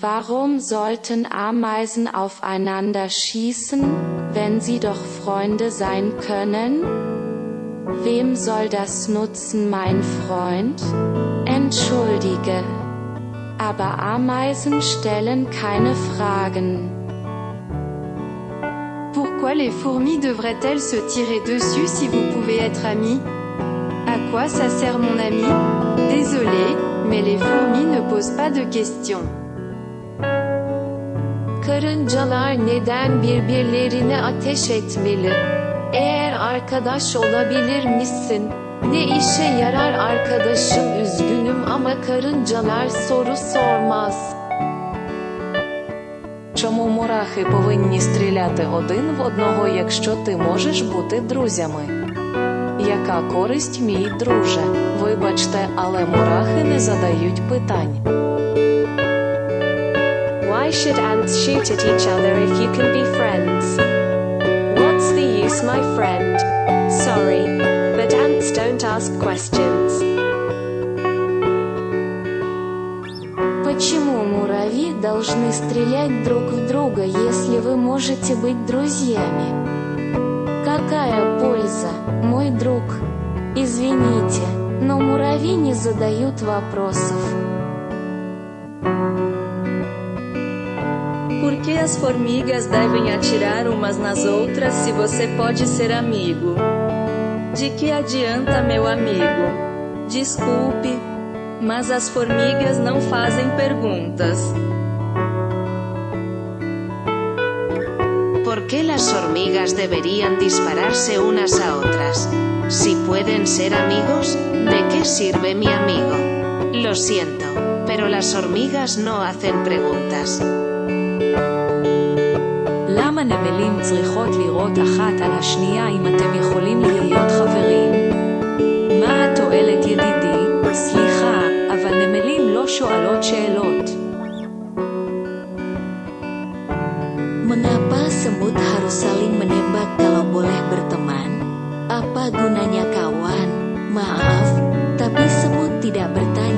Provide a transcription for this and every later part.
Warum sollten Ameisen aufeinander schießen, wenn sie doch Freunde sein können? Wem soll das nutzen, mein Freund? Entschuldige. Aber Ameisen stellen keine Fragen. Pourquoi les fourmis devraient-elles se tirer dessus si vous pouvez être amis À quoi ça sert mon ami Désolé, mais les fourmis ne posent pas de questions. Karıncalar neden birbirlerine ateş etmeli? Eğer arkadaş olabilir misin? Ne işe yarar arkadaşım üzgünüm ama karıncalar soru sormaz. Чому мурахи повинні стріляти один в одного, якщо ти можеш бути друзями? Яка користь, мій друже? Вибачте, але мурахи не задають питань. Why should ants shoot at each other if you can be friends? What's the use, my friend? Sorry, but ants don't ask questions. Почему муравьи должны стрелять друг в друга, если вы можете быть друзьями? Какая польза, мой друг? Извините, но муравьи не задают вопросов. Por que as formigas devem atirar umas nas outras se você pode ser amigo? De que adianta, meu amigo? Desculpe, mas as formigas não fazem perguntas. ¿Por qué las hormigas dispararse unas a otras? Si pueden ser amigos, ¿de qué sirve mi amigo? Lo siento, pero las hormigas no hacen preguntas. למה נמלים צריכות לירות אחת על השנייה אם אתם יכולים להיות חברים? מה התועלת ידידי? סליחה, אבל נמלים לא שואלות שאלות. Mengapa semut harus saling menembak kalau boleh berteman? Apa gunanya kawan? Maaf, tapi semut tidak bertanya.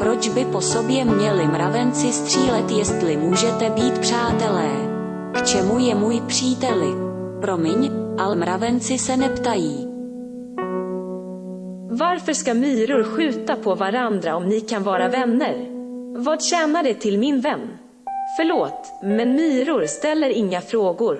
Proč by po sobě měli mravenci střílet, jestli můžete být přátelé? K čemu je můj příteli? Promiň, ale mravenci se neptají. Varför ska myror skjuta på varandra om ni kan vara vänner? Vad tjänar det till min vän? Förlåt, men myror ställer inga frågor.